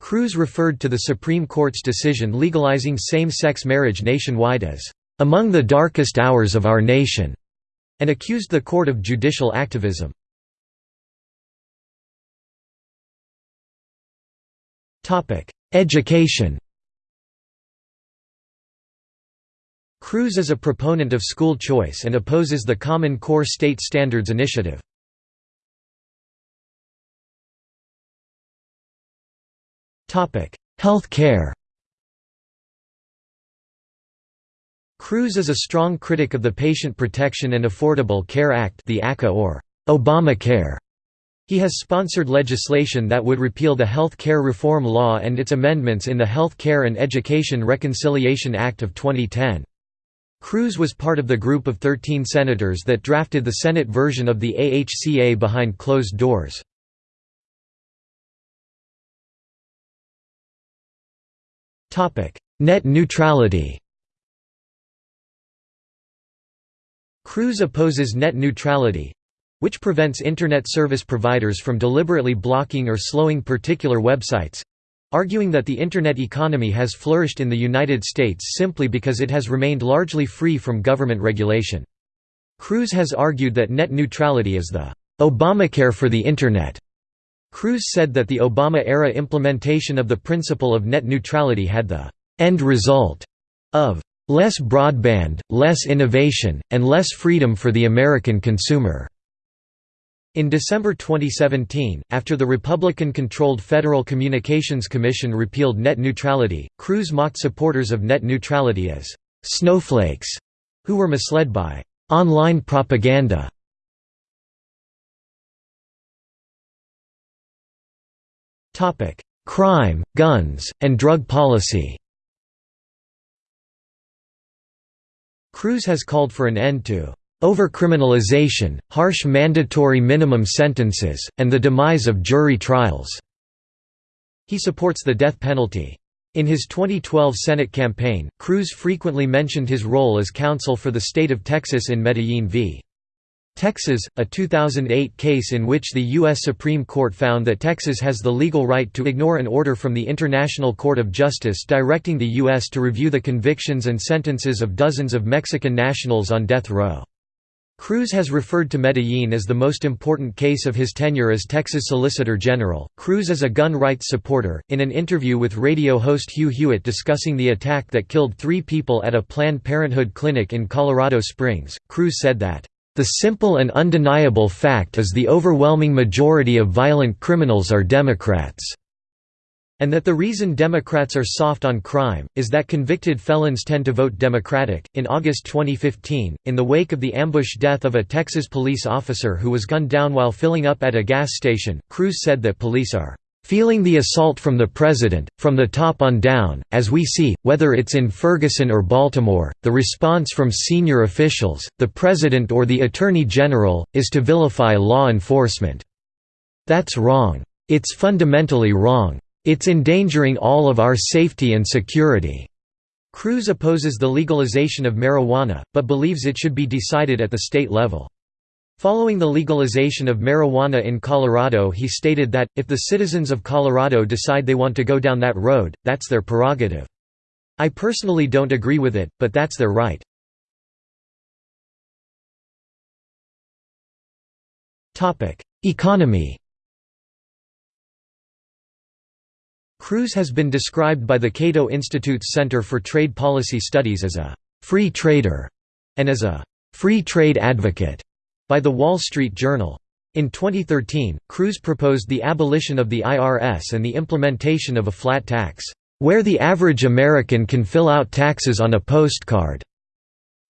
Cruz referred to the Supreme Court's decision legalizing same-sex marriage nationwide as, "...among the darkest hours of our nation", and accused the court of judicial activism. Education Cruz is a proponent of school choice and opposes the Common Core State Standards Initiative. Health care Cruz is a strong critic of the Patient Protection and Affordable Care Act the ACA or Obamacare. He has sponsored legislation that would repeal the Health Care Reform Law and its amendments in the Health Care and Education Reconciliation Act of 2010. Cruz was part of the group of 13 senators that drafted the Senate version of the AHCA behind closed doors. Net neutrality Cruz opposes net neutrality which prevents Internet service providers from deliberately blocking or slowing particular websites arguing that the Internet economy has flourished in the United States simply because it has remained largely free from government regulation. Cruz has argued that net neutrality is the Obamacare for the Internet Cruz said that the Obama-era implementation of the principle of net neutrality had the «end result» of «less broadband, less innovation, and less freedom for the American consumer». In December 2017, after the Republican-controlled Federal Communications Commission repealed net neutrality, Cruz mocked supporters of net neutrality as «snowflakes» who were misled by «online propaganda» Crime, guns, and drug policy. Cruz has called for an end to overcriminalization, harsh mandatory minimum sentences, and the demise of jury trials. He supports the death penalty. In his 2012 Senate campaign, Cruz frequently mentioned his role as counsel for the state of Texas in Medellin v. Texas, a 2008 case in which the U.S. Supreme Court found that Texas has the legal right to ignore an order from the International Court of Justice directing the U.S. to review the convictions and sentences of dozens of Mexican nationals on death row. Cruz has referred to Medellin as the most important case of his tenure as Texas Solicitor General. Cruz is a gun rights supporter. In an interview with radio host Hugh Hewitt discussing the attack that killed three people at a Planned Parenthood clinic in Colorado Springs, Cruz said that, the simple and undeniable fact is the overwhelming majority of violent criminals are Democrats. And that the reason Democrats are soft on crime, is that convicted felons tend to vote Democratic. In August 2015, in the wake of the ambush death of a Texas police officer who was gunned down while filling up at a gas station, Cruz said that police are Feeling the assault from the president, from the top on down, as we see, whether it's in Ferguson or Baltimore, the response from senior officials, the president or the attorney general, is to vilify law enforcement. That's wrong. It's fundamentally wrong. It's endangering all of our safety and security." Cruz opposes the legalization of marijuana, but believes it should be decided at the state level. Following the legalization of marijuana in Colorado he stated that, if the citizens of Colorado decide they want to go down that road, that's their prerogative. I personally don't agree with it, but that's their right. Economy Cruz has been described by the Cato Institute's Center for Trade Policy Studies as a «free trader» and as a «free trade advocate» by The Wall Street Journal. In 2013, Cruz proposed the abolition of the IRS and the implementation of a flat tax, "...where the average American can fill out taxes on a postcard."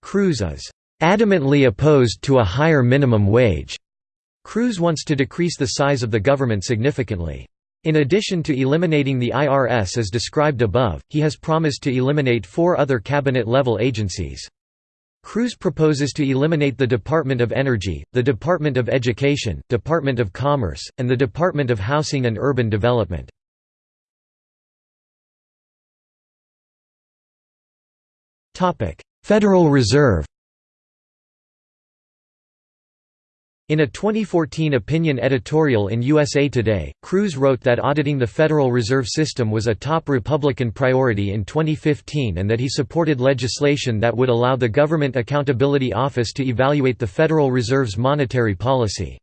Cruz is "...adamantly opposed to a higher minimum wage." Cruz wants to decrease the size of the government significantly. In addition to eliminating the IRS as described above, he has promised to eliminate four other cabinet-level agencies. Cruz proposes to eliminate the Department of Energy, the Department of Education, Department of Commerce, and the Department of Housing and Urban Development. Federal Reserve In a 2014 opinion editorial in USA Today, Cruz wrote that auditing the Federal Reserve System was a top Republican priority in 2015 and that he supported legislation that would allow the Government Accountability Office to evaluate the Federal Reserve's monetary policy.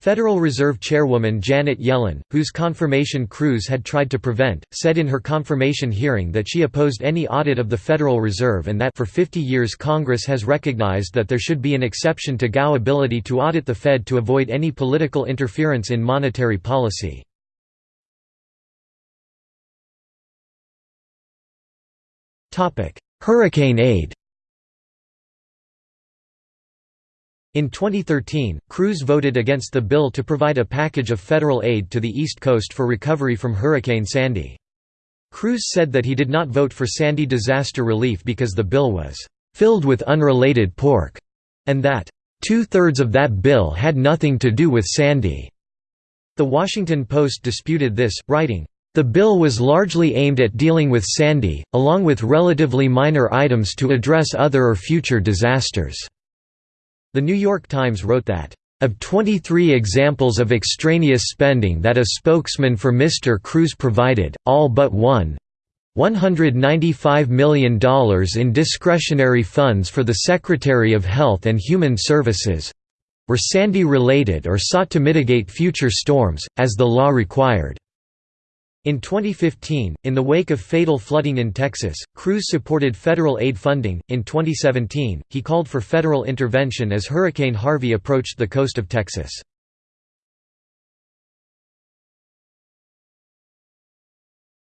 Federal Reserve Chairwoman Janet Yellen, whose confirmation Cruz had tried to prevent, said in her confirmation hearing that she opposed any audit of the Federal Reserve and that for 50 years Congress has recognized that there should be an exception to GAO ability to audit the Fed to avoid any political interference in monetary policy. Hurricane aid In 2013, Cruz voted against the bill to provide a package of federal aid to the East Coast for recovery from Hurricane Sandy. Cruz said that he did not vote for Sandy disaster relief because the bill was "...filled with unrelated pork," and that, two-thirds of that bill had nothing to do with Sandy." The Washington Post disputed this, writing, the bill was largely aimed at dealing with Sandy, along with relatively minor items to address other or future disasters. The New York Times wrote that, "...of 23 examples of extraneous spending that a spokesman for Mr. Cruz provided, all but one $195 million in discretionary funds for the Secretary of Health and Human Services were Sandy-related or sought to mitigate future storms, as the law required." In 2015, in the wake of fatal flooding in Texas, Cruz supported federal aid funding. In 2017, he called for federal intervention as Hurricane Harvey approached the coast of Texas.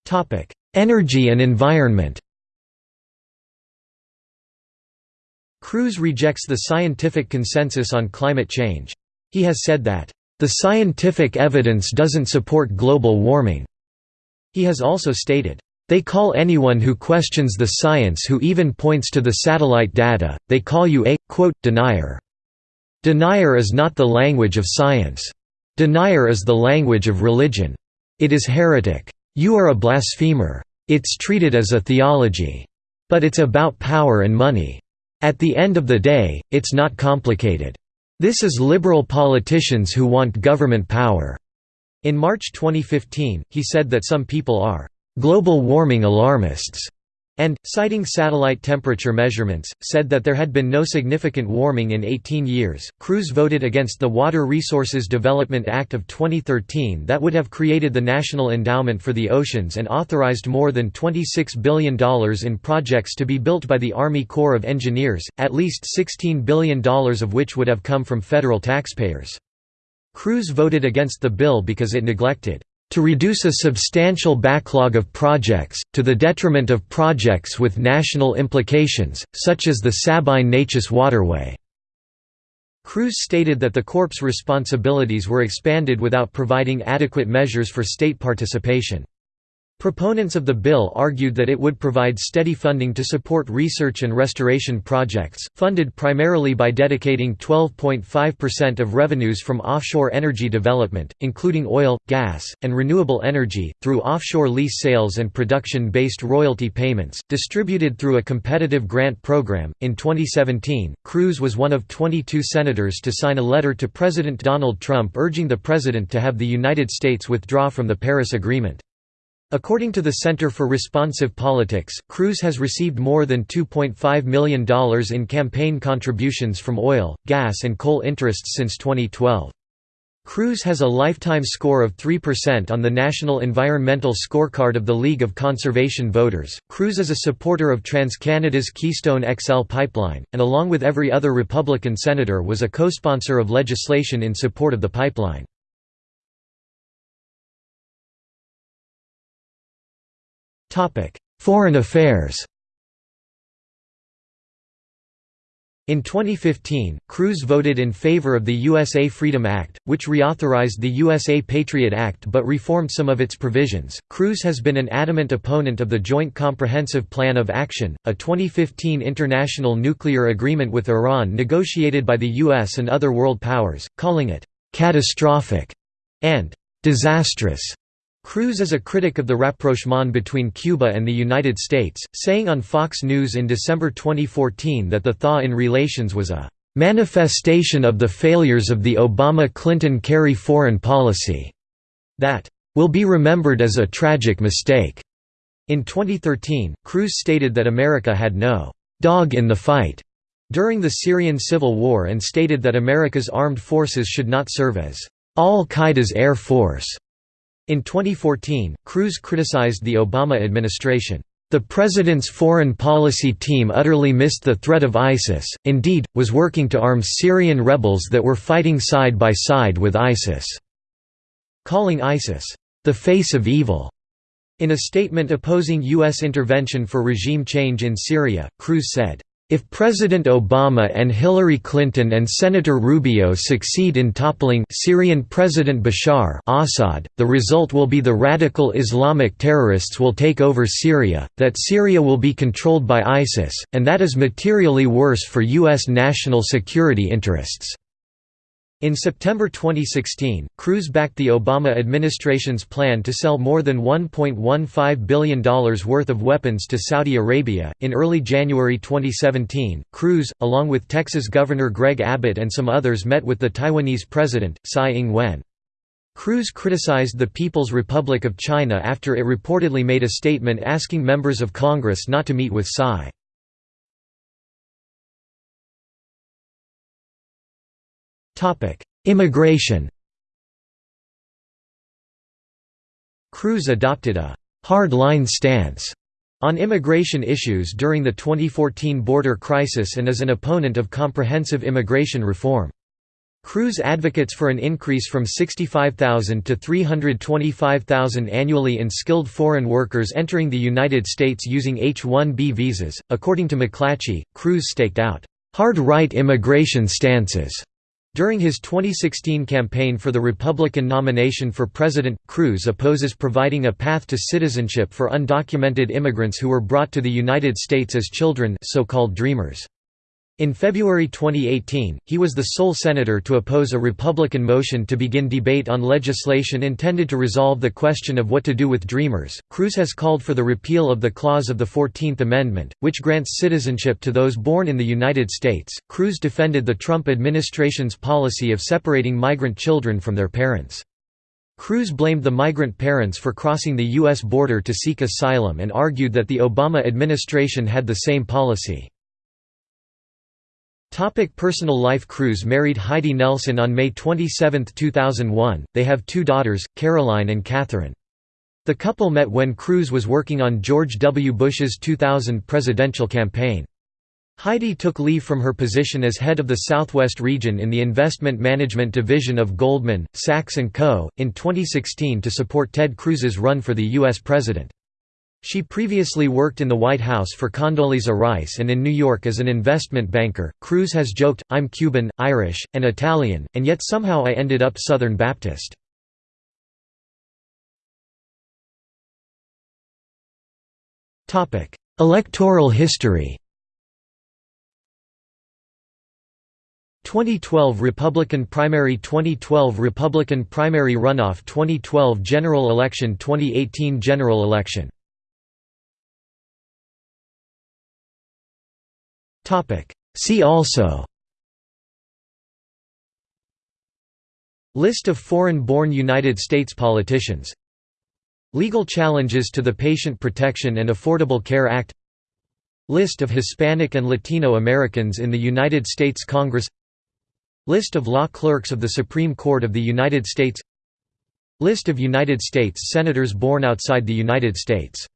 Topic: Energy and environment. Cruz rejects the scientific consensus on climate change. He has said that the scientific evidence doesn't support global warming. He has also stated, "...they call anyone who questions the science who even points to the satellite data, they call you a, quote, denier. Denier is not the language of science. Denier is the language of religion. It is heretic. You are a blasphemer. It's treated as a theology. But it's about power and money. At the end of the day, it's not complicated. This is liberal politicians who want government power. In March 2015, he said that some people are «global warming alarmists» and, citing satellite temperature measurements, said that there had been no significant warming in 18 years. Cruz voted against the Water Resources Development Act of 2013 that would have created the National Endowment for the Oceans and authorized more than $26 billion in projects to be built by the Army Corps of Engineers, at least $16 billion of which would have come from federal taxpayers. Cruz voted against the bill because it neglected to reduce a substantial backlog of projects, to the detriment of projects with national implications, such as the Sabine Neches waterway." Cruz stated that the Corps' responsibilities were expanded without providing adequate measures for state participation. Proponents of the bill argued that it would provide steady funding to support research and restoration projects, funded primarily by dedicating 12.5% of revenues from offshore energy development, including oil, gas, and renewable energy, through offshore lease sales and production based royalty payments, distributed through a competitive grant program. In 2017, Cruz was one of 22 senators to sign a letter to President Donald Trump urging the president to have the United States withdraw from the Paris Agreement. According to the Center for Responsive Politics, Cruz has received more than $2.5 million in campaign contributions from oil, gas and coal interests since 2012. Cruz has a lifetime score of 3% on the National Environmental Scorecard of the League of Conservation Voters. Cruz is a supporter of TransCanada's Keystone XL pipeline, and along with every other Republican senator was a co-sponsor of legislation in support of the pipeline. Foreign affairs In 2015, Cruz voted in favor of the USA Freedom Act, which reauthorized the USA Patriot Act but reformed some of its provisions. Cruz has been an adamant opponent of the Joint Comprehensive Plan of Action, a 2015 international nuclear agreement with Iran negotiated by the US and other world powers, calling it catastrophic and disastrous. Cruz is a critic of the rapprochement between Cuba and the United States, saying on Fox News in December 2014 that the thaw in relations was a "...manifestation of the failures of the Obama-Clinton-Kerry foreign policy," that "...will be remembered as a tragic mistake." In 2013, Cruz stated that America had no "...dog in the fight." during the Syrian civil war and stated that America's armed forces should not serve as al-Qaeda's air force. In 2014, Cruz criticized the Obama administration. The president's foreign policy team utterly missed the threat of ISIS, indeed, was working to arm Syrian rebels that were fighting side by side with ISIS, calling ISIS, the face of evil. In a statement opposing U.S. intervention for regime change in Syria, Cruz said, if President Obama and Hillary Clinton and Senator Rubio succeed in toppling Syrian President Bashar Assad, the result will be the radical Islamic terrorists will take over Syria, that Syria will be controlled by ISIS, and that is materially worse for U.S. national security interests. In September 2016, Cruz backed the Obama administration's plan to sell more than $1.15 billion worth of weapons to Saudi Arabia. In early January 2017, Cruz, along with Texas Governor Greg Abbott and some others, met with the Taiwanese president, Tsai Ing wen. Cruz criticized the People's Republic of China after it reportedly made a statement asking members of Congress not to meet with Tsai. Topic: Immigration. Cruz adopted a hard-line stance on immigration issues during the 2014 border crisis and is an opponent of comprehensive immigration reform. Cruz advocates for an increase from 65,000 to 325,000 annually in skilled foreign workers entering the United States using H-1B visas. According to McClatchy, Cruz staked out hard right immigration stances during his 2016 campaign for the Republican nomination for president, Cruz opposes providing a path to citizenship for undocumented immigrants who were brought to the United States as children so-called dreamers. In February 2018, he was the sole senator to oppose a Republican motion to begin debate on legislation intended to resolve the question of what to do with Dreamers. Cruz has called for the repeal of the clause of the 14th Amendment, which grants citizenship to those born in the United States. Cruz defended the Trump administration's policy of separating migrant children from their parents. Cruz blamed the migrant parents for crossing the U.S. border to seek asylum and argued that the Obama administration had the same policy. Topic personal life Cruz married Heidi Nelson on May 27, 2001. They have two daughters, Caroline and Catherine. The couple met when Cruz was working on George W. Bush's 2000 presidential campaign. Heidi took leave from her position as head of the Southwest region in the investment management division of Goldman, Sachs & Co., in 2016 to support Ted Cruz's run for the U.S. president. She previously worked in the White House for Condoleezza Rice and in New York as an investment banker. Cruz has joked, I'm Cuban, Irish, and Italian, and yet somehow I ended up Southern Baptist. Electoral history 2012 Republican primary 2012 Republican primary runoff 2012 general election 2018 general election See also. List of foreign-born United States politicians. Legal challenges to the Patient Protection and Affordable Care Act. List of Hispanic and Latino Americans in the United States Congress. List of law clerks of the Supreme Court of the United States. List of United States Senators born outside the United States